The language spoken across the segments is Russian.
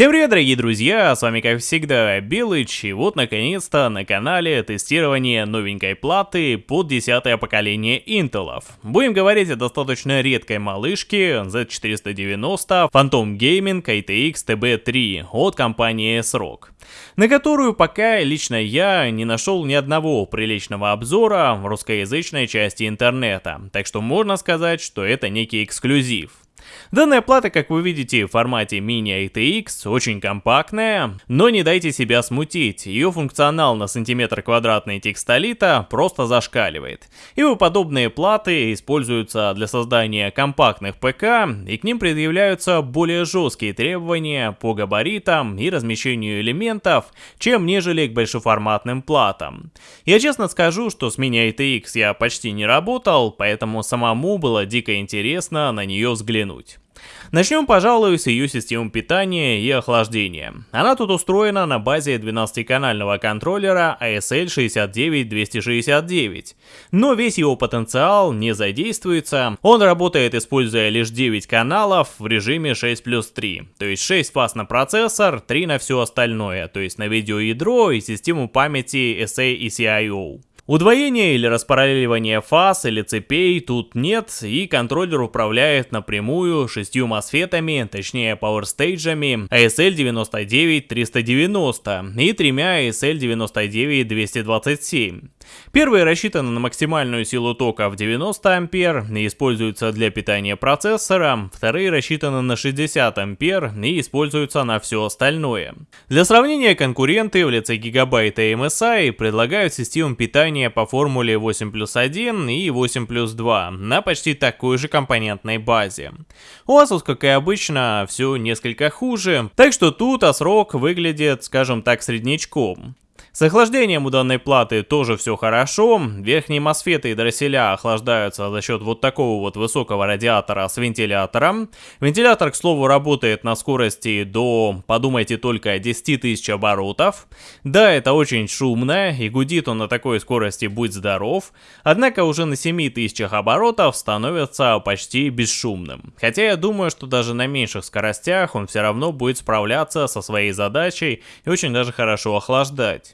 Всем привет, дорогие друзья, с вами как всегда Белыч, и вот наконец-то на канале тестирование новенькой платы под 10 поколение Intel. Будем говорить о достаточно редкой малышке Z490 Phantom Gaming ITX TB3 от компании S-Rock, на которую пока лично я не нашел ни одного приличного обзора в русскоязычной части интернета, так что можно сказать, что это некий эксклюзив. Данная плата, как вы видите, в формате Mini ATX, очень компактная, но не дайте себя смутить, ее функционал на сантиметр квадратный текстолита просто зашкаливает. Ибо подобные платы используются для создания компактных ПК, и к ним предъявляются более жесткие требования по габаритам и размещению элементов, чем нежели к большеформатным платам. Я честно скажу, что с Mini ATX я почти не работал, поэтому самому было дико интересно на нее взглянуть взглянуть. Начнем, пожалуй, с ее системы питания и охлаждения. Она тут устроена на базе 12-канального контроллера ASL 69269, но весь его потенциал не задействуется. Он работает, используя лишь 9 каналов в режиме 6 плюс 3, то есть 6 фаз на процессор, 3 на все остальное, то есть на видеоядро и систему памяти SA и CIO. Удвоения или распараллеливания фаз или цепей тут нет, и контроллер управляет напрямую шестью мосфетами, точнее пауэрстейджами ASL99390 и тремя ASL99227. Первые рассчитаны на максимальную силу тока в 90 ампер и используются для питания процессора, вторые рассчитаны на 60 ампер и используются на все остальное. Для сравнения конкуренты в лице Gigabyte и MSI предлагают систему питания по формуле 8 плюс 1 и 8 плюс 2 на почти такой же компонентной базе. У Asus, как и обычно, все несколько хуже, так что тут ASRock выглядит, скажем так, среднячком. С охлаждением у данной платы тоже все хорошо. Верхние мосфеты и дросселя охлаждаются за счет вот такого вот высокого радиатора с вентилятором. Вентилятор, к слову, работает на скорости до, подумайте только, 10 тысяч оборотов. Да, это очень шумно, и гудит он на такой скорости будь здоров. Однако уже на 7 тысячах оборотов становится почти бесшумным. Хотя я думаю, что даже на меньших скоростях он все равно будет справляться со своей задачей и очень даже хорошо охлаждать.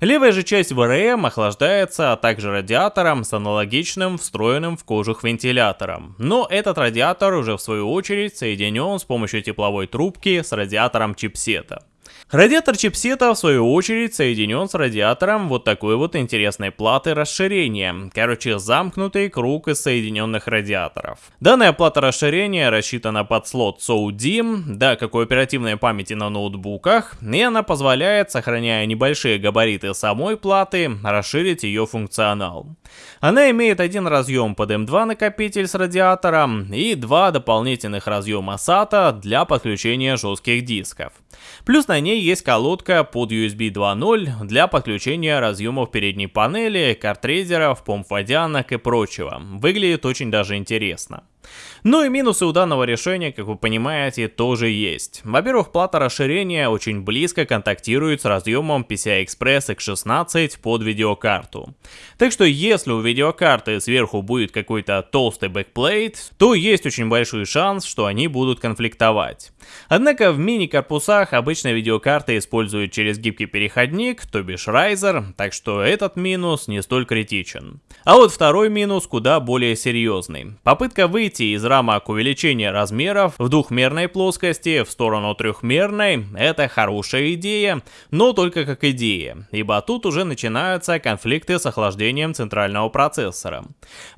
Левая же часть ВРМ охлаждается, а также радиатором с аналогичным встроенным в кожух вентилятором. Но этот радиатор уже в свою очередь соединен с помощью тепловой трубки с радиатором чипсета. Радиатор чипсета в свою очередь соединен с радиатором вот такой вот интересной платы расширения. Короче, замкнутый круг из соединенных радиаторов. Данная плата расширения рассчитана под слот SODIMM, да, как у оперативной памяти на ноутбуках, и она позволяет, сохраняя небольшие габариты самой платы, расширить ее функционал. Она имеет один разъем под M2 накопитель с радиатором и два дополнительных разъема SATA для подключения жестких дисков. Плюс на ней есть колодка под USB 2.0 для подключения разъемов передней панели, картрейдеров, помп водянок и прочего. Выглядит очень даже интересно. Ну и минусы у данного решения, как вы понимаете, тоже есть. Во-первых, плата расширения очень близко контактирует с разъемом PCI-Express X16 под видеокарту. Так что если у видеокарты сверху будет какой-то толстый backplate, то есть очень большой шанс, что они будут конфликтовать. Однако в мини-корпусах обычно видеокарты используют через гибкий переходник, то бишь riser, так что этот минус не столь критичен. А вот второй минус куда более серьезный. Попытка выйти из рамок увеличения размеров в двухмерной плоскости в сторону трехмерной – это хорошая идея, но только как идея, ибо тут уже начинаются конфликты с охлаждением центрального процессора.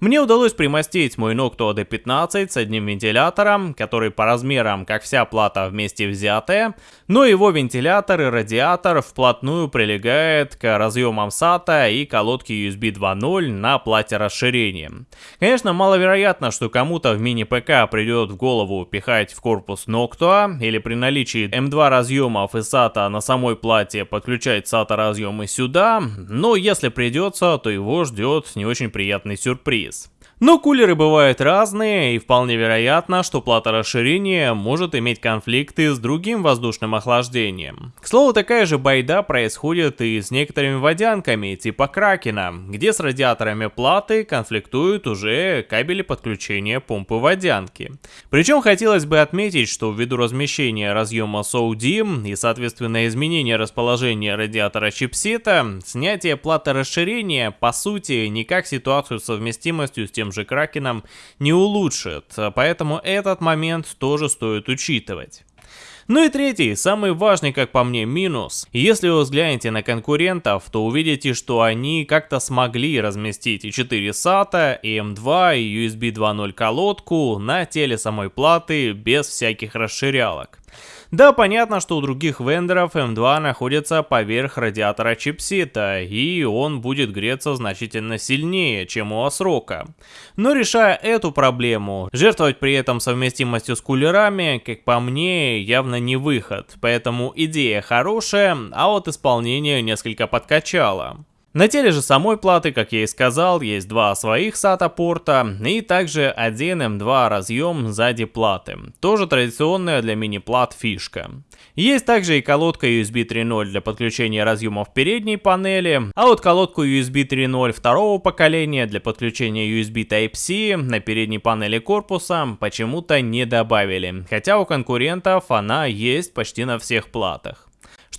Мне удалось примостить мой Noctua D15 с одним вентилятором, который по размерам как вся плата вместе взятая, но его вентилятор и радиатор вплотную прилегает к разъемам SATA и колодке USB 2.0 на плате расширения. Конечно, маловероятно, что кому-то в мини-ПК придет в голову пихать в корпус Noctua или при наличии M2 разъемов и SATA на самой плате подключать SATA разъемы сюда, но если придется, то его ждет не очень приятный сюрприз. Но кулеры бывают разные, и вполне вероятно, что плата расширения может иметь конфликты с другим воздушным охлаждением. К слову, такая же байда происходит и с некоторыми водянками, типа Кракена, где с радиаторами платы конфликтуют уже кабели подключения помпы водянки. Причем хотелось бы отметить, что ввиду размещения разъема SODIM и соответственно изменения расположения радиатора чипсета, снятие платы расширения по сути никак ситуацию с совместимостью с тем же Кракеном не улучшит, поэтому этот момент тоже стоит учитывать. Ну и третий, самый важный, как по мне, минус. Если вы взглянете на конкурентов, то увидите, что они как-то смогли разместить и 4 SATA, и M2, и USB 2.0 колодку на теле самой платы без всяких расширялок. Да, понятно, что у других вендоров M2 находится поверх радиатора чипсета, и он будет греться значительно сильнее, чем у Осрока. Но решая эту проблему, жертвовать при этом совместимостью с кулерами, как по мне, явно не выход, поэтому идея хорошая, а вот исполнение несколько подкачало. На теле же самой платы, как я и сказал, есть два своих SATA порта и также один M2 разъем сзади платы. Тоже традиционная для мини-плат фишка. Есть также и колодка USB 3.0 для подключения разъемов передней панели, а вот колодку USB 3.0 второго поколения для подключения USB Type-C на передней панели корпуса почему-то не добавили, хотя у конкурентов она есть почти на всех платах.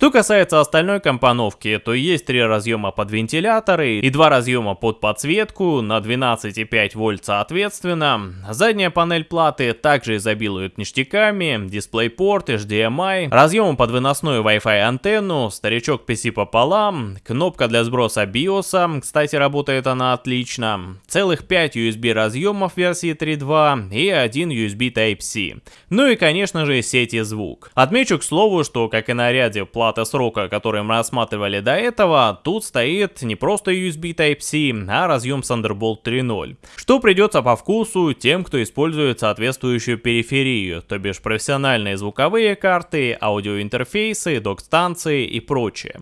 Что касается остальной компоновки, то есть три разъема под вентиляторы и два разъема под подсветку на 12,5 вольт соответственно. Задняя панель платы также изобилует ништяками, DisplayPort, HDMI, разъемом под выносную Wi-Fi антенну, старичок PC пополам, кнопка для сброса BIOS, кстати работает она отлично, целых 5 USB разъемов версии 3.2 и один USB Type-C. Ну и конечно же сеть и звук. Отмечу к слову, что как и на ряде плат платы срока, которые мы рассматривали до этого, тут стоит не просто USB Type-C, а разъем Thunderbolt 3.0, что придется по вкусу тем, кто использует соответствующую периферию, то бишь профессиональные звуковые карты, аудиоинтерфейсы, док-станции и прочее.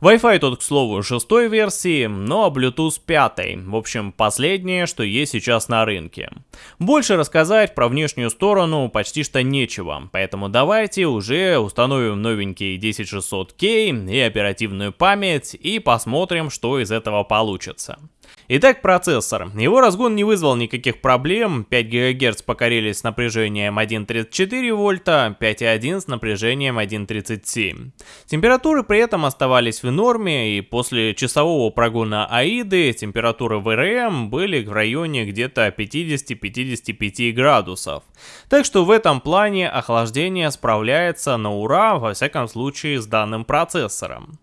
Wi-Fi тут, к слову, шестой версии, но Bluetooth пятой. В общем, последнее, что есть сейчас на рынке. Больше рассказать про внешнюю сторону почти что нечего, поэтому давайте уже установим новенький 10600K и оперативную память и посмотрим, что из этого получится. Итак, процессор. Его разгон не вызвал никаких проблем, 5 ГГц покорились с напряжением 1.34 вольта, 5.1 с напряжением 1.37. Температуры при этом оставались в норме, и после часового прогона AIDы температуры в РМ были в районе где-то 50-55 градусов. Так что в этом плане охлаждение справляется на ура, во всяком случае с данным процессором.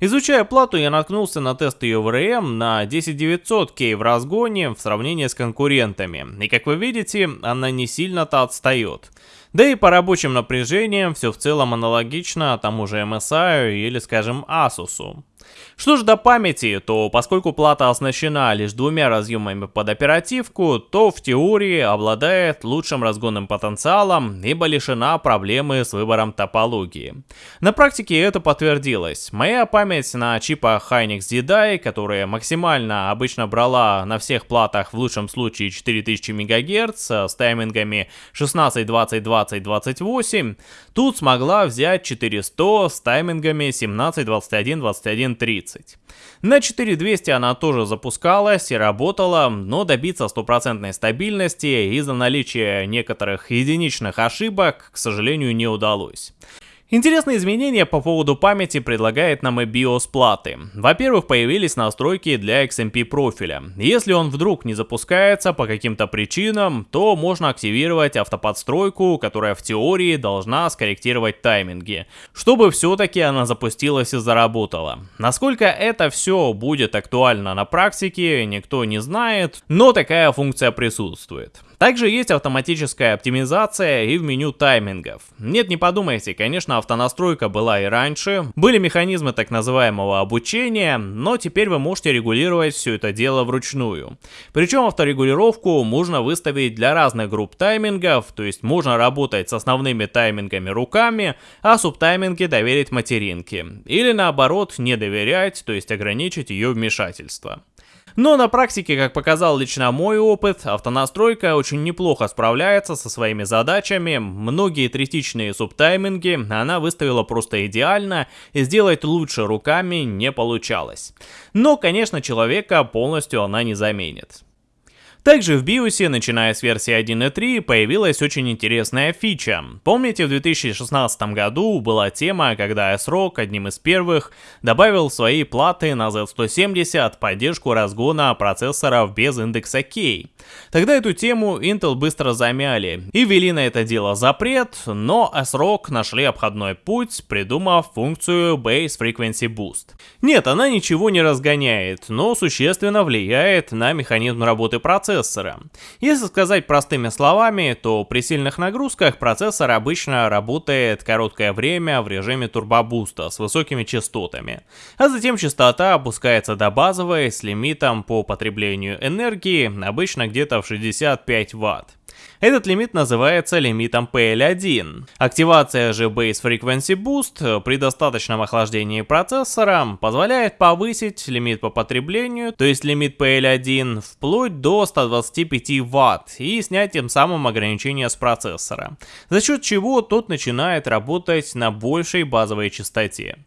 Изучая плату, я наткнулся на тест ее ВРМ на 10900K в разгоне в сравнении с конкурентами, и как вы видите, она не сильно-то отстает. Да и по рабочим напряжениям все в целом аналогично тому же MSI или скажем Asus. Что же до памяти, то поскольку плата оснащена лишь двумя разъемами под оперативку, то в теории обладает лучшим разгонным потенциалом, ибо лишена проблемы с выбором топологии. На практике это подтвердилось. Моя память на чипах Hynix Jedi, которая максимально обычно брала на всех платах в лучшем случае 4000 МГц с таймингами 16, 20, 20, 28, тут смогла взять 400 с таймингами 17, 21, 21, 30. 30. На 4200 она тоже запускалась и работала, но добиться стопроцентной стабильности из-за наличия некоторых единичных ошибок, к сожалению, не удалось. Интересные изменения по поводу памяти предлагает нам и BIOS платы. Во-первых, появились настройки для XMP профиля. Если он вдруг не запускается по каким-то причинам, то можно активировать автоподстройку, которая в теории должна скорректировать тайминги, чтобы все-таки она запустилась и заработала. Насколько это все будет актуально на практике, никто не знает, но такая функция присутствует. Также есть автоматическая оптимизация и в меню таймингов. Нет, не подумайте, конечно, автонастройка была и раньше, были механизмы так называемого обучения, но теперь вы можете регулировать все это дело вручную. Причем авторегулировку можно выставить для разных групп таймингов, то есть можно работать с основными таймингами руками, а субтайминги доверить материнке. Или наоборот, не доверять, то есть ограничить ее вмешательство. Но на практике, как показал лично мой опыт, автонастройка очень неплохо справляется со своими задачами, многие третичные субтайминги она выставила просто идеально, и сделать лучше руками не получалось. Но, конечно, человека полностью она не заменит. Также в BIOS, начиная с версии 1.3, появилась очень интересная фича. Помните, в 2016 году была тема, когда ASRock одним из первых добавил в свои платы на Z170 поддержку разгона процессоров без индекса K. Тогда эту тему Intel быстро замяли и ввели на это дело запрет, но ASRock нашли обходной путь, придумав функцию Base Frequency Boost. Нет, она ничего не разгоняет, но существенно влияет на механизм работы процессора процессора. Если сказать простыми словами, то при сильных нагрузках процессор обычно работает короткое время в режиме турбобуста с высокими частотами, а затем частота опускается до базовой с лимитом по потреблению энергии обычно где-то в 65 Вт. Этот лимит называется лимитом PL1. Активация же Base Frequency Boost при достаточном охлаждении процессора позволяет повысить лимит по потреблению, то есть лимит PL1, вплоть до 125 Вт и снять тем самым ограничения с процессора, за счет чего тот начинает работать на большей базовой частоте.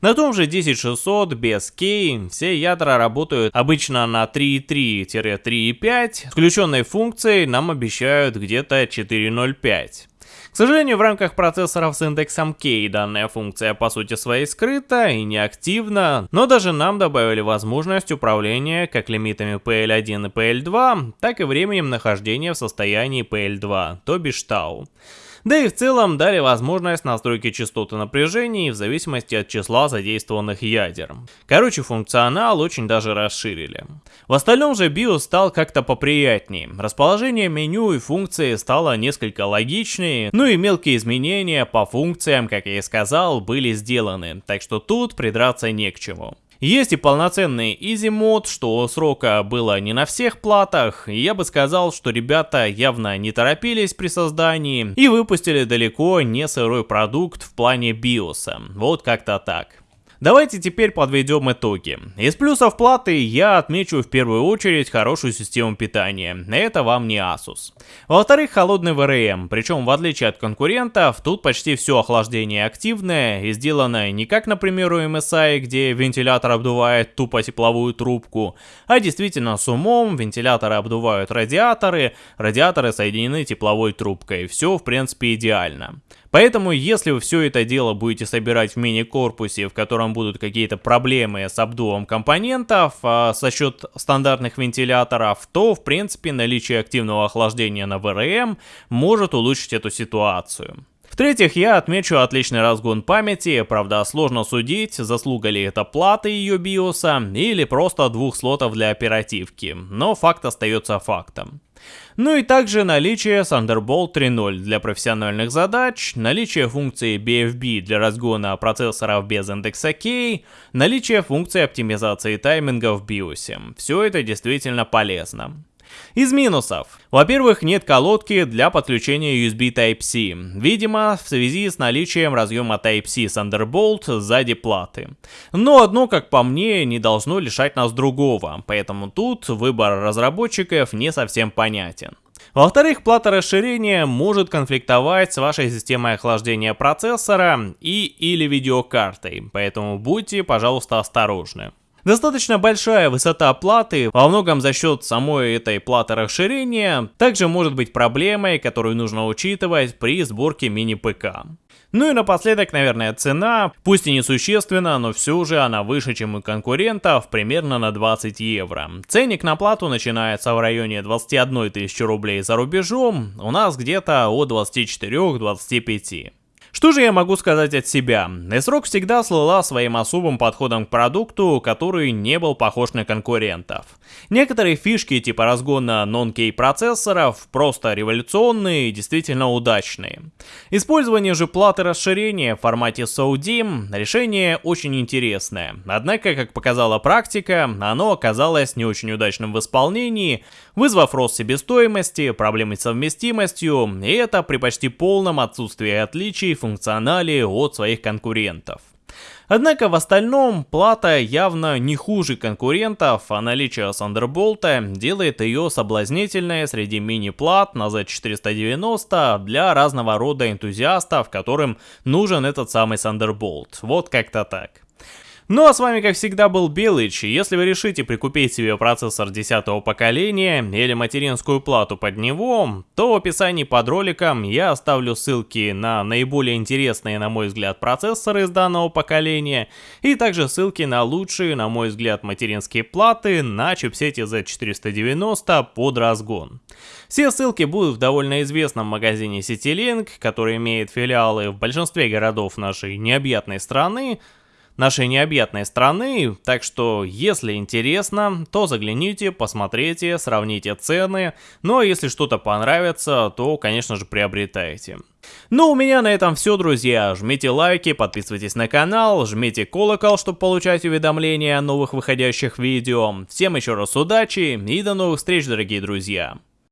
На том же 10600 без K все ядра работают обычно на 3.3-3.5, включенной функцией нам обещают где-то 4.0.5. К сожалению, в рамках процессоров с индексом K данная функция по сути своей скрыта и неактивна, но даже нам добавили возможность управления как лимитами PL1 и PL2, так и временем нахождения в состоянии PL2, то бишь тау. Да и в целом дали возможность настройки частоты напряжений в зависимости от числа задействованных ядер. Короче, функционал очень даже расширили. В остальном же BIOS стал как-то поприятнее. Расположение меню и функции стало несколько логичнее, ну и мелкие изменения по функциям, как я и сказал, были сделаны, так что тут придраться не к чему. Есть и полноценный Easy мод, что срока было не на всех платах, я бы сказал, что ребята явно не торопились при создании и выпустили далеко не сырой продукт в плане биоса. Вот как-то так. Давайте теперь подведем итоги. Из плюсов платы я отмечу в первую очередь хорошую систему питания. Это вам не Asus. Во-вторых, холодный VRM, причем в отличие от конкурентов, тут почти все охлаждение активное и сделано не как, например, у MSI, где вентилятор обдувает тупо тепловую трубку, а действительно с умом вентиляторы обдувают радиаторы, радиаторы соединены тепловой трубкой. Все в принципе идеально. Поэтому, если вы все это дело будете собирать в мини-корпусе, в котором будут какие-то проблемы с обдувом компонентов а, со счет стандартных вентиляторов, то, в принципе, наличие активного охлаждения на VRM может улучшить эту ситуацию. В-третьих, я отмечу отличный разгон памяти, правда сложно судить, заслуга ли это платы ее биоса или просто двух слотов для оперативки, но факт остается фактом. Ну и также наличие Thunderbolt 3.0 для профессиональных задач, наличие функции BFB для разгона процессоров без индекса K, наличие функции оптимизации тайминга в BIOS. Все это действительно полезно. Из минусов. Во-первых, нет колодки для подключения USB Type-C, видимо, в связи с наличием разъема Type-C Thunderbolt сзади платы. Но одно, как по мне, не должно лишать нас другого, поэтому тут выбор разработчиков не совсем понятен. Во-вторых, плата расширения может конфликтовать с вашей системой охлаждения процессора и или видеокартой, поэтому будьте, пожалуйста, осторожны. Достаточно большая высота платы, во многом за счет самой этой платы расширения, также может быть проблемой, которую нужно учитывать при сборке мини-ПК. Ну и напоследок, наверное, цена, пусть и несущественно, но все же она выше, чем у конкурентов, примерно на 20 евро. Ценник на плату начинается в районе 21 тысячи рублей за рубежом, у нас где-то от 24-25. Что же я могу сказать от себя? S-Rock всегда слыла своим особым подходом к продукту, который не был похож на конкурентов. Некоторые фишки типа разгона non-K процессоров просто революционные и действительно удачные. Использование же платы расширения в формате SODIMM решение очень интересное. Однако, как показала практика, оно оказалось не очень удачным в исполнении, вызвав рост себестоимости, проблемы с совместимостью, и это при почти полном отсутствии отличий функционале от своих конкурентов. Однако в остальном плата явно не хуже конкурентов, а наличие Thunderbolt делает ее соблазнительной среди мини-плат на Z490 для разного рода энтузиастов, которым нужен этот самый Thunderbolt. Вот как-то так. Ну а с вами как всегда был Белыч, и если вы решите прикупить себе процессор 10 поколения или материнскую плату под него, то в описании под роликом я оставлю ссылки на наиболее интересные на мой взгляд процессоры из данного поколения и также ссылки на лучшие на мой взгляд материнские платы на чипсете Z490 под разгон. Все ссылки будут в довольно известном магазине CityLink, который имеет филиалы в большинстве городов нашей необъятной страны, нашей необъятной страны, так что если интересно, то загляните, посмотрите, сравните цены, ну а если что-то понравится, то конечно же приобретайте. Ну, у меня на этом все, друзья. Жмите лайки, подписывайтесь на канал, жмите колокол, чтобы получать уведомления о новых выходящих видео. Всем еще раз удачи и до новых встреч, дорогие друзья.